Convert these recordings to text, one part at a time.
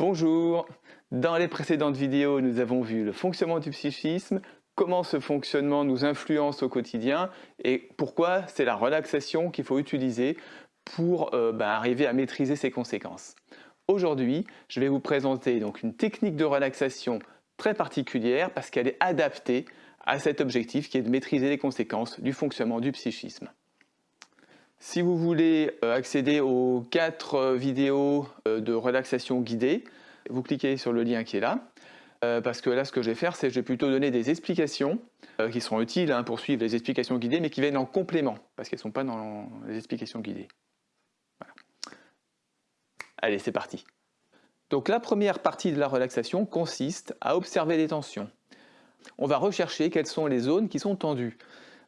Bonjour Dans les précédentes vidéos, nous avons vu le fonctionnement du psychisme, comment ce fonctionnement nous influence au quotidien et pourquoi c'est la relaxation qu'il faut utiliser pour euh, bah, arriver à maîtriser ses conséquences. Aujourd'hui, je vais vous présenter donc une technique de relaxation très particulière parce qu'elle est adaptée à cet objectif qui est de maîtriser les conséquences du fonctionnement du psychisme. Si vous voulez euh, accéder aux quatre euh, vidéos euh, de relaxation guidée, vous cliquez sur le lien qui est là, parce que là ce que je vais faire c'est que je vais plutôt donner des explications qui seront utiles hein, pour suivre les explications guidées mais qui viennent en complément, parce qu'elles ne sont pas dans les explications guidées. Allez, c'est parti. Donc la première partie de la relaxation consiste à observer les tensions. On va rechercher quelles sont les zones qui sont tendues.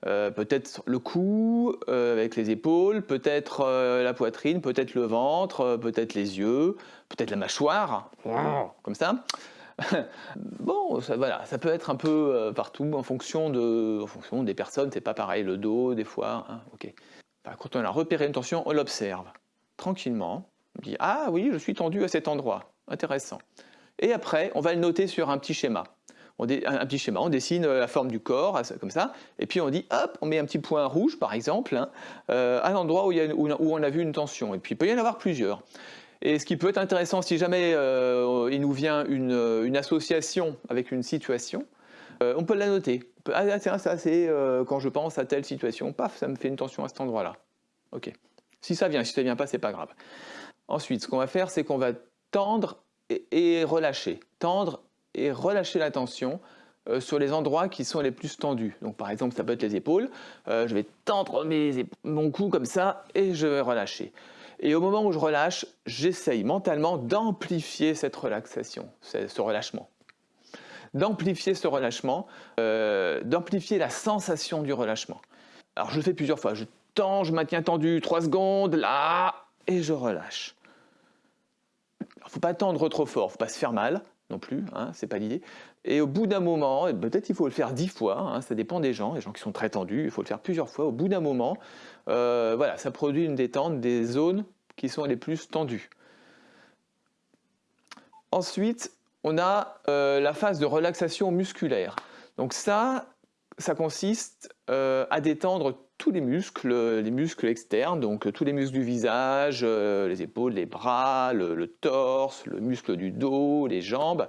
Euh, peut-être le cou euh, avec les épaules, peut-être euh, la poitrine, peut-être le ventre, peut-être les yeux, peut-être la mâchoire, comme ça. bon, ça, voilà, ça peut être un peu partout en fonction, de, en fonction des personnes, c'est pas pareil, le dos des fois, hein, ok. quand on a repéré une tension, on l'observe tranquillement, on dit « Ah oui, je suis tendu à cet endroit, intéressant ». Et après, on va le noter sur un petit schéma on un petit schéma, on dessine euh, la forme du corps, comme ça, et puis on dit, hop, on met un petit point rouge, par exemple, hein, euh, à l'endroit où, on a vu une tension. Et puis il peut y en avoir plusieurs. Et ce qui peut être intéressant, si jamais euh, il nous vient une, association avec une situation, on peut la noter. ah tiens, ça c'est quand je pense à telle situation, paf, ça me fait une tension à cet endroit-là. Ok. Si ça vient, si ça vient pas, c'est pas grave. Ensuite, ce qu'on va faire, c'est qu'on va tendre et, et relâcher. Tendre et relâcher la tension euh, sur les endroits qui sont les plus tendus. Donc par exemple, ça peut être les épaules. Euh, je vais tendre mes, mon cou comme ça et je vais relâcher. Et au moment où je relâche, j'essaye mentalement d'amplifier cette relaxation, ce relâchement. D'amplifier ce relâchement, euh, d'amplifier la sensation du relâchement. Alors je le fais plusieurs fois. Je tends, je maintiens tendu 3 secondes, là, et je relâche. Il ne faut pas tendre trop fort, il ne faut pas se faire mal non plus, hein, c'est pas l'idée. Et au bout d'un moment, peut-être il faut le faire dix fois, hein, ça dépend des gens, les gens qui sont très tendus, il faut le faire plusieurs fois. Au bout d'un moment, euh, voilà, ça produit une détente des zones qui sont les plus tendues. Ensuite, on a euh, la phase de relaxation musculaire. Donc ça, ça consiste euh, à détendre tous les muscles, les muscles externes, donc tous les muscles du visage, euh, les épaules, les bras, le, torse, le muscle du dos, les jambes.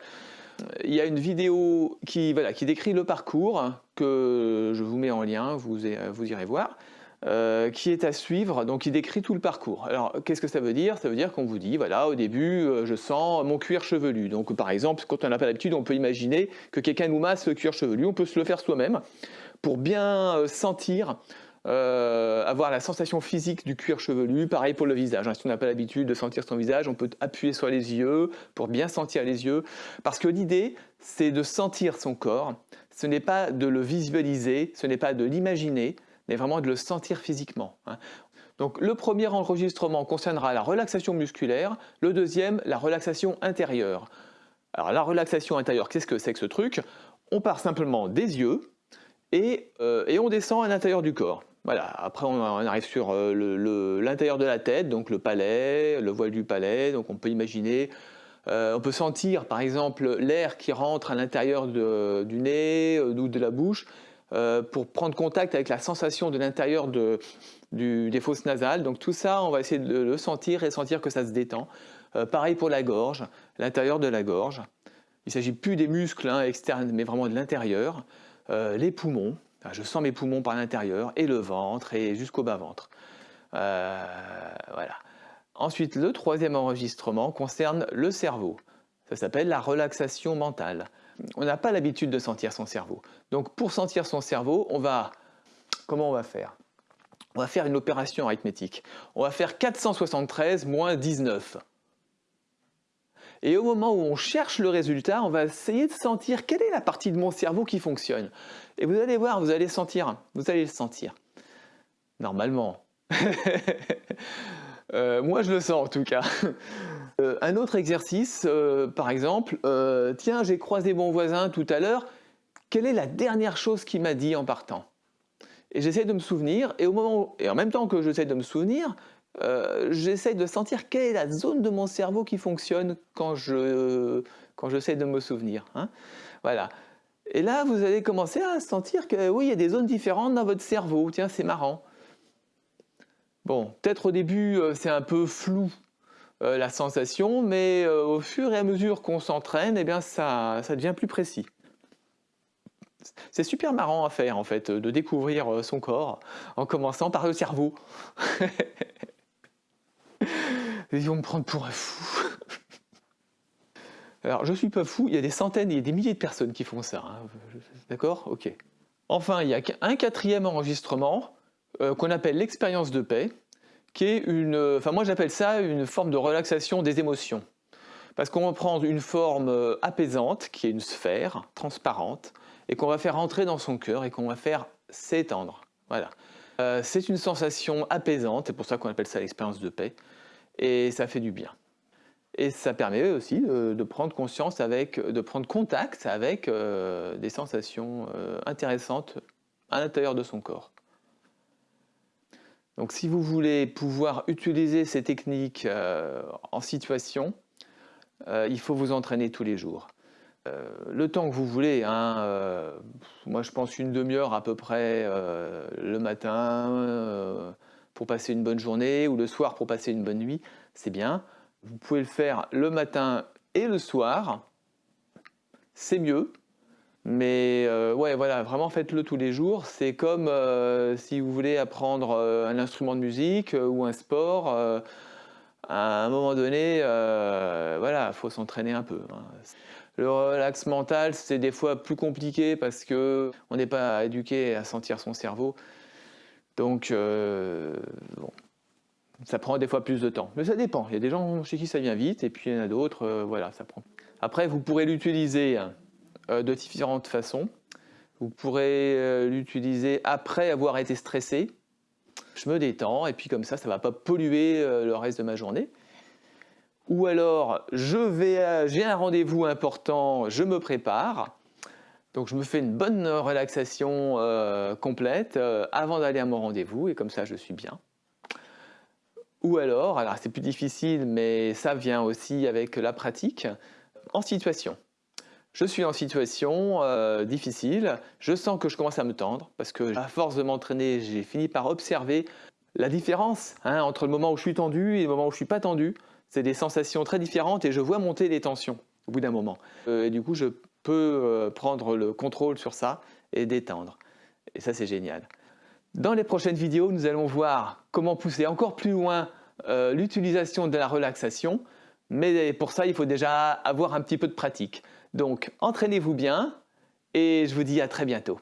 Il y a une vidéo qui, voilà, qui décrit le parcours que je vous mets en lien, vous, vous irez voir. Euh, qui est à suivre, donc il décrit tout le parcours. Alors qu'est-ce que ça veut dire? Ça veut dire qu'on vous dit, voilà, au début, euh, je sens mon cuir chevelu. Donc par exemple, quand on n'a pas l'habitude, on peut imaginer que quelqu'un nous masse le cuir chevelu, on peut se le faire soi-même pour bien sentir euh, avoir la sensation physique du cuir chevelu, pareil pour le visage. Hein. Si on n'a pas l'habitude de sentir son visage, on peut appuyer sur les yeux pour bien sentir les yeux. Parce que l'idée, c'est de sentir son corps. Ce n'est pas de le visualiser, ce n'est pas de l'imaginer, mais vraiment de le sentir physiquement. Hein. Donc le premier enregistrement concernera la relaxation musculaire, le deuxième, la relaxation intérieure. Alors la relaxation intérieure, qu'est-ce que c'est que ce truc? On part simplement des yeux euh, et on descend à l'intérieur du corps. Voilà, après on, arrive sur euh, l'intérieur de la tête, donc le palais, le voile du palais, donc on peut imaginer, euh, on peut sentir par exemple l'air qui rentre à l'intérieur du nez euh, ou de la bouche pour prendre contact avec la sensation de l'intérieur de, des fosses nasales. Donc tout ça, on va essayer de le sentir et sentir que ça se détend. pareil pour la gorge, l'intérieur de la gorge. Il ne s'agit plus des muscles hein, externes, mais vraiment de l'intérieur. les poumons, je sens mes poumons par l'intérieur et le ventre et jusqu'au bas-ventre. Euh, voilà. Ensuite, le troisième enregistrement concerne le cerveau. Ça s'appelle la relaxation mentale. On n'a pas l'habitude de sentir son cerveau. Donc pour sentir son cerveau, on va... Comment on va faire? On va faire une opération arithmétique. On va faire 473 moins 19. Et au moment où on cherche le résultat, on va essayer de sentir quelle est la partie de mon cerveau qui fonctionne. Et vous allez voir, vous allez sentir, vous allez le sentir. Normalement. Euh, moi, je le sens en tout cas. Euh, un autre exercice, euh, par exemple, tiens, j'ai croisé mon voisin tout à l'heure, quelle est la dernière chose qu'il m'a dit en partant? Et j'essaie de me souvenir, et, au moment et en même temps que j'essaie de me souvenir, euh, j'essaye de sentir quelle est la zone de mon cerveau qui fonctionne quand je quand j'essaie de me souvenir. Hein. Voilà. Et là, vous allez commencer à sentir que oui, il y a des zones différentes dans votre cerveau. Tiens, c'est marrant. Bon, peut-être au début, euh, c'est un peu flou euh, la sensation, mais au fur et à mesure qu'on s'entraîne, eh bien, ça, ça devient plus précis. C'est super marrant à faire en fait, de découvrir son corps en commençant par le cerveau. Ils vont me prendre pour un fou. Alors, je suis pas fou, il y a des centaines et des milliers de personnes qui font ça. Hein. D'accord? Ok. Enfin, il y a un quatrième enregistrement euh, qu'on appelle l'expérience de paix, qui est une... Enfin, moi j'appelle ça une forme de relaxation des émotions. Parce qu'on va prendre une forme euh, apaisante, qui est une sphère transparente, et qu'on va faire entrer dans son cœur et qu'on va faire s'étendre. Voilà. Euh, c'est une sensation apaisante, c'est pour ça qu'on appelle ça l'expérience de paix, et ça fait du bien. Et ça permet aussi de, prendre conscience avec, de prendre contact avec euh, des sensations euh, intéressantes à l'intérieur de son corps. Donc si vous voulez pouvoir utiliser ces techniques en situation, il faut vous entraîner tous les jours. Euh, le temps que vous voulez. Hein, euh, moi, je pense une demi-heure à peu près euh, le matin pour passer une bonne journée ou le soir pour passer une bonne nuit, c'est bien. Vous pouvez le faire le matin et le soir, c'est mieux. Mais ouais, voilà, vraiment faites-le tous les jours. C'est comme si vous voulez apprendre un instrument de musique ou un sport. à un moment donné, voilà, il faut s'entraîner un peu. Hein. Le relax mental, c'est des fois plus compliqué parce qu'on n'est pas éduqué à sentir son cerveau. Donc, euh, bon, ça prend des fois plus de temps. Mais ça dépend. Il y a des gens chez qui ça vient vite et puis il y en a d'autres, euh, voilà, ça prend. Après, vous pourrez l'utiliser euh, de différentes façons. Vous pourrez l'utiliser après avoir été stressé. Je me détends et puis comme ça, ça ne va pas polluer le reste de ma journée ou alors j'ai un rendez-vous important, je me prépare, donc je me fais une bonne relaxation euh, complète euh, avant d'aller à mon rendez-vous et comme ça je suis bien. Ou alors, alors c'est plus difficile mais ça vient aussi avec la pratique, en situation. Je suis en situation euh, difficile, je sens que je commence à me tendre parce que à force de m'entraîner, j'ai fini par observer la différence hein, entre le moment où je suis tendu et le moment où je suis pas tendu. C'est des sensations très différentes et je vois monter les tensions au bout d'un moment. Euh, et du coup, je peux euh, prendre le contrôle sur ça et détendre. Et ça, c'est génial. Dans les prochaines vidéos, nous allons voir comment pousser encore plus loin euh, l'utilisation de la relaxation. Mais pour ça, il faut déjà avoir un petit peu de pratique. Donc, entraînez-vous bien et je vous dis à très bientôt.